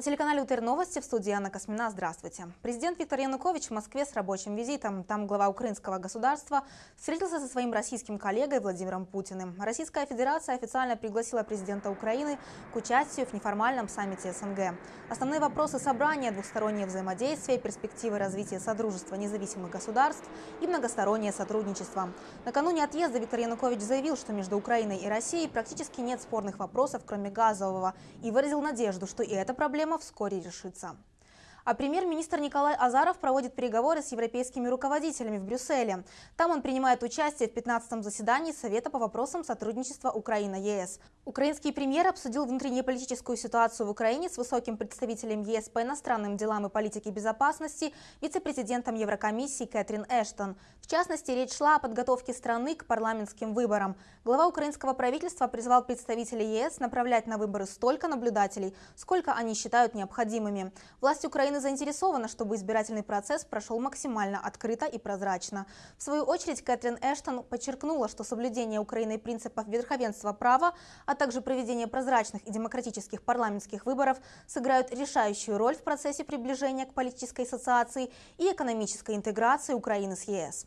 На телеканале УТР Новости в студии Анна Космина. Здравствуйте. Президент Виктор Янукович в Москве с рабочим визитом. Там глава украинского государства встретился со своим российским коллегой Владимиром Путиным. Российская Федерация официально пригласила президента Украины к участию в неформальном саммите СНГ. Основные вопросы собрания – двухстороннее взаимодействие, перспективы развития Содружества независимых государств и многостороннее сотрудничество. Накануне отъезда Виктор Янукович заявил, что между Украиной и Россией практически нет спорных вопросов, кроме газового, и выразил надежду, что и эта проблема вскоре решится. А премьер-министр Николай Азаров проводит переговоры с европейскими руководителями в Брюсселе. Там он принимает участие в 15-м заседании Совета по вопросам сотрудничества Украина-ЕС. Украинский премьер обсудил внутреннеполитическую ситуацию в Украине с высоким представителем ЕС по иностранным делам и политике безопасности, вице-президентом Еврокомиссии Кэтрин Эштон. В частности, речь шла о подготовке страны к парламентским выборам. Глава украинского правительства призвал представителей ЕС направлять на выборы столько наблюдателей, сколько они считают необходимыми. Власть Украины заинтересована, чтобы избирательный процесс прошел максимально открыто и прозрачно. В свою очередь, Кэтрин Эштон подчеркнула, что соблюдение Украиной принципов верховенства права, а также проведение прозрачных и демократических парламентских выборов сыграют решающую роль в процессе приближения к политической ассоциации и экономической интеграции Украины с ЕС.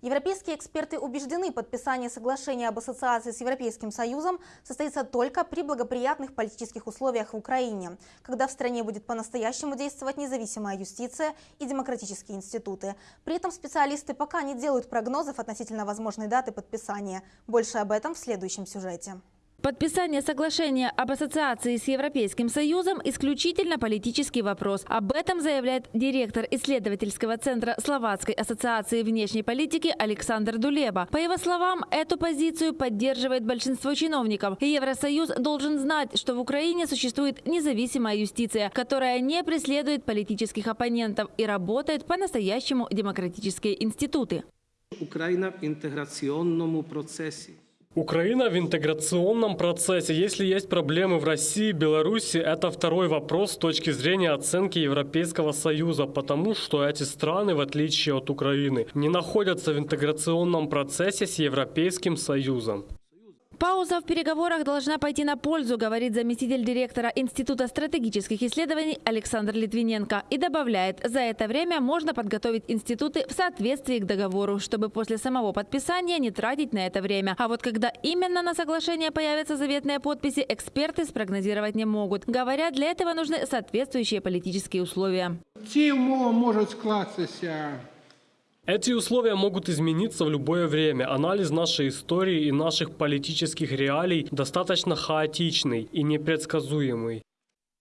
Европейские эксперты убеждены, подписание соглашения об ассоциации с Европейским Союзом состоится только при благоприятных политических условиях в Украине, когда в стране будет по-настоящему действовать независимая юстиция и демократические институты. При этом специалисты пока не делают прогнозов относительно возможной даты подписания. Больше об этом в следующем сюжете. Подписание соглашения об ассоциации с Европейским Союзом – исключительно политический вопрос. Об этом заявляет директор исследовательского центра Словацкой ассоциации внешней политики Александр Дулеба. По его словам, эту позицию поддерживает большинство чиновников. Евросоюз должен знать, что в Украине существует независимая юстиция, которая не преследует политических оппонентов и работает по-настоящему демократические институты. Украина в интеграционном процессе. Украина в интеграционном процессе. Если есть проблемы в России, Беларуси, это второй вопрос с точки зрения оценки Европейского Союза, потому что эти страны, в отличие от Украины, не находятся в интеграционном процессе с Европейским Союзом. Пауза в переговорах должна пойти на пользу, говорит заместитель директора Института стратегических исследований Александр Литвиненко. И добавляет, за это время можно подготовить институты в соответствии к договору, чтобы после самого подписания не тратить на это время. А вот когда именно на соглашение появятся заветные подписи, эксперты спрогнозировать не могут. Говорят, для этого нужны соответствующие политические условия. Ці умови можуть эти условия могут измениться в любое время. Анализ нашей истории и наших политических реалий достаточно хаотичный и непредсказуемый.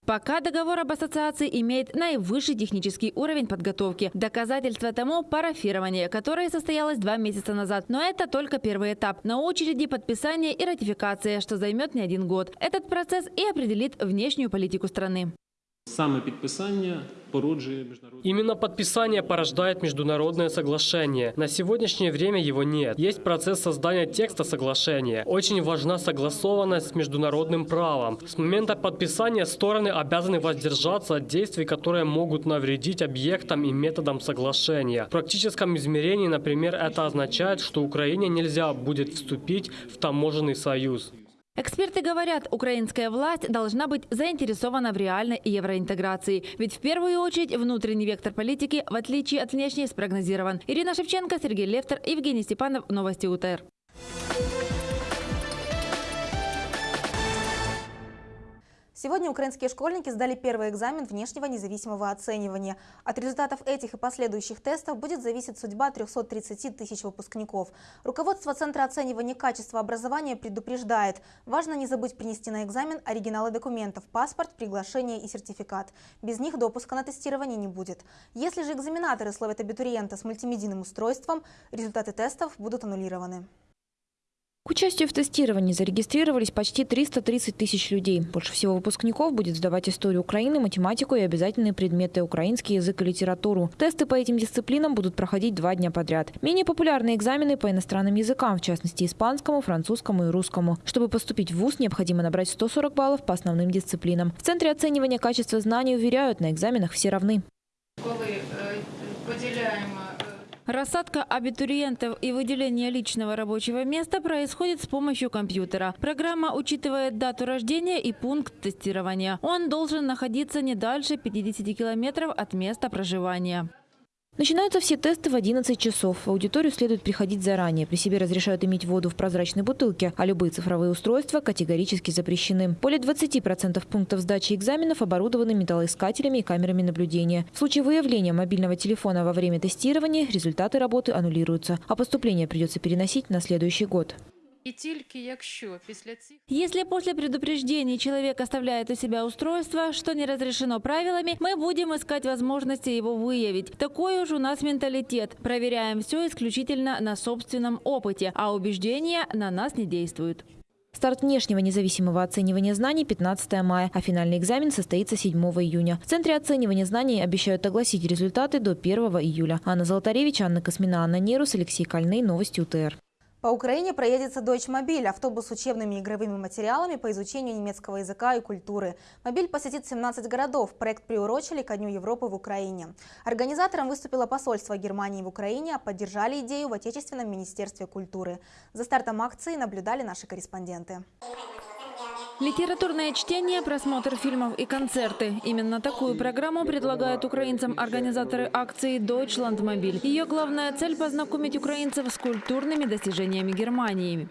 Пока договор об ассоциации имеет наивысший технический уровень подготовки. Доказательство тому – парафирование, которое состоялось два месяца назад. Но это только первый этап. На очереди подписание и ратификация, что займет не один год. Этот процесс и определит внешнюю политику страны. Саме підписання породжує міжнародне. Именно подписание порождает международное соглашение. На сегодняшнее время его нет. Есть процесс создания текста соглашения. Очень важна согласованность с международным правом. С момента подписания стороны обязаны воздержаться от действий, которые могут навредить объектам и методам соглашения. В практическом измерении, например, это означает, что Украине нельзя будет вступить в таможенный союз. Эксперты говорят, украинская власть должна быть заинтересована в реальной евроинтеграции. Ведь в первую очередь внутренний вектор политики, в отличие от внешней, спрогнозирован. Ирина Шевченко, Сергей Левтер, Евгений Степанов. Новости УТР. Сегодня украинские школьники сдали первый экзамен внешнего независимого оценивания. От результатов этих и последующих тестов будет зависеть судьба 330 тысяч выпускников. Руководство Центра оценивания качества образования предупреждает, важно не забыть принести на экзамен оригиналы документов, паспорт, приглашение и сертификат. Без них допуска на тестирование не будет. Если же экзаменаторы словят абитуриента с мультимедийным устройством, результаты тестов будут аннулированы. К участию в тестировании зарегистрировались почти 330 тысяч людей. Больше всего выпускников будет сдавать историю Украины, математику и обязательные предметы украинский язык и литературу. Тесты по этим дисциплинам будут проходить два дня подряд. Менее популярные экзамены по иностранным языкам, в частности испанскому, французскому и русскому. Чтобы поступить в ВУЗ, необходимо набрать 140 баллов по основным дисциплинам. В Центре оценивания качества знаний уверяют, на экзаменах все равны. Коли э, поділяємо Рассадка абитуриентов и выделение личного рабочего места происходит с помощью компьютера. Программа учитывает дату рождения и пункт тестирования. Он должен находиться не дальше 50 километров от места проживания. Начинаются все тесты в 11 часов. В аудиторию следует приходить заранее. При себе разрешают иметь воду в прозрачной бутылке, а любые цифровые устройства категорически запрещены. Более 20% пунктов сдачи экзаменов оборудованы металлоискателями и камерами наблюдения. В случае выявления мобильного телефона во время тестирования результаты работы аннулируются, а поступление придется переносить на следующий год. І тільки якщо після цих Если после предупреждений человек оставляет у себя устройство, что не разрешено правилами, мы будем искать возможности его выявить. Такой уж у нас менталитет. Проверяем все исключительно на собственном опыте, а убеждения на нас не действуют. Старт внешнего независимого оценивания знаний 15 мая, а финальный экзамен состоится 7 июня. В Центре оценивания знаний обещают огласить результаты до 1 июля. Анна Золотаревич, Анна Космина, Анна Нерус, Алексей Кольный. Новости УТР. По Украине проедется Deutsche Мобиль, автобус с учебными и игровыми материалами по изучению немецкого языка и культуры. Мобиль посетит 17 городов. Проект приурочили ко Дню Европы в Украине. Организатором выступило посольство Германии в Украине, а поддержали идею в Отечественном министерстве культуры. За стартом акции наблюдали наши корреспонденты. Литературное чтение, просмотр фильмов и концерты. Именно такую программу предлагают украинцам организаторы акции «Deutschlandmobil». Ее главная цель – познакомить украинцев с культурными достижениями Германии.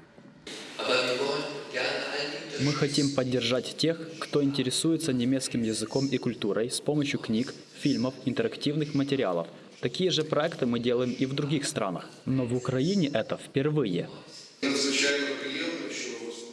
Мы хотим поддержать тех, кто интересуется немецким языком и культурой с помощью книг, фильмов, интерактивных материалов. Такие же проекты мы делаем и в других странах. Но в Украине это впервые.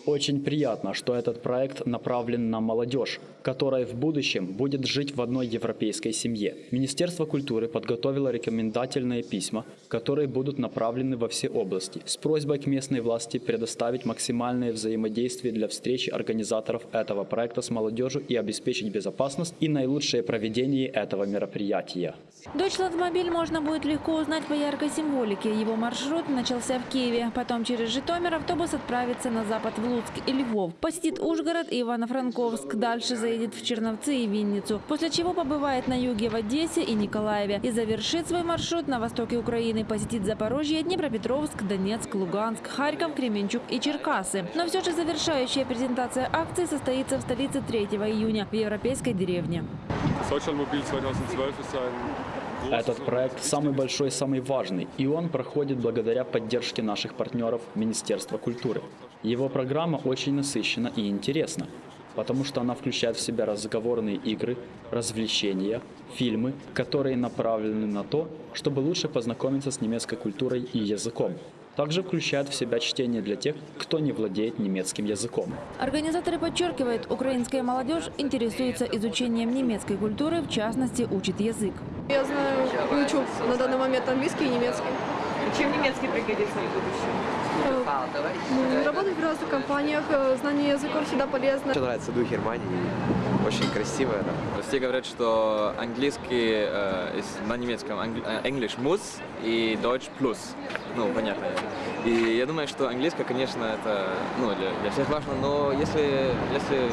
Очень приятно, что этот проект направлен на молодежь, которая в будущем будет жить в одной европейской семье. Министерство культуры подготовило рекомендательные письма, которые будут направлены во все области, с просьбой к местной власти предоставить максимальное взаимодействие для встречи организаторов этого проекта с молодежью и обеспечить безопасность и наилучшее проведение этого мероприятия. Deutschlandmobil можно будет легко узнать по яркой символике. Его маршрут начался в Киеве. Потом через Житомир автобус отправится на запад в Луцк и Львов. Посетит Ужгород и Ивано-Франковск. Дальше заедет в Черновцы и Винницу. После чего побывает на юге в Одессе и Николаеве. И завершит свой маршрут на востоке Украины. Посетит Запорожье, Днепропетровск, Донецк, Луганск, Харьков, Кременчуг и Черкасы. Но все же завершающая презентация акции состоится в столице 3 июня в Европейской деревне. Deutschlandmobil 2012 ist ein Этот проект самый большой, самый важный, и он проходит благодаря поддержке наших партнеров Министерства культуры. Его программа очень насыщена и интересна, потому что она включает в себя разговорные игры, развлечения, фильмы, которые направлены на то, чтобы лучше познакомиться с немецкой культурой и языком. Также включает в себя чтение для тех, кто не владеет немецким языком. Организаторы подчеркивают, украинская молодежь интересуется изучением немецкой культуры, в частности, учит язык. Я знаю, учу на данный момент английский и немецкий. Чем німецький пригодиться в будущем? Ну, Работать в разных компаниях, э, знание языков всегда полезно. Мне нравится дух Германии, очень красиво это. Все говорят, что английский э, на немецком э, English muss и Deutsch plus. Ну, понятно. И я думаю, что английский, конечно, это ну, для, для всех важно, но если, если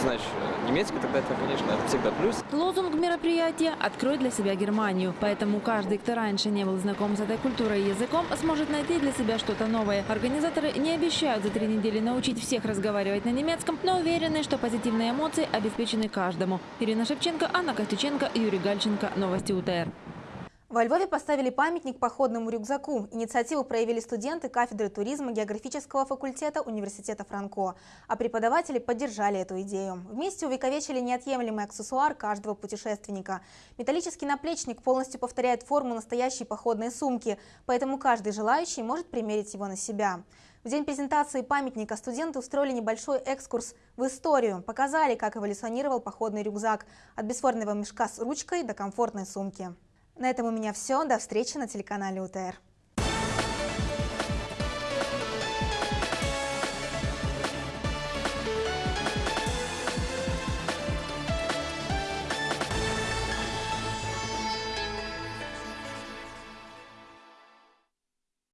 знаешь немецкий, тогда это, конечно, это всегда плюс. Лозунг мероприятия «Открой для себя Германию». Поэтому каждый, кто раньше не был знаком с этой культурой и языком, сможет найти для себя что-то новое. Организаторы не обещают за три недели научить всех разговаривать на немецком, но уверены, что позитивные эмоции обеспечены каждому. Ирина Шевченко, Анна Костюченко, Юрий Гальченко. Новости УТР. Во Львове поставили памятник походному рюкзаку. Инициативу проявили студенты кафедры туризма географического факультета Университета Франко, а преподаватели поддержали эту идею. Вместе увековечили неотъемлемый аксессуар каждого путешественника. Металлический наплечник полностью повторяет форму настоящей походной сумки, поэтому каждый желающий может примерить его на себя. В день презентации памятника студенты устроили небольшой экскурс в историю, показали, как эволюционировал походный рюкзак от бесформенного мешка с ручкой до комфортной сумки. На этом у меня все. До встречи на телеканале УТР.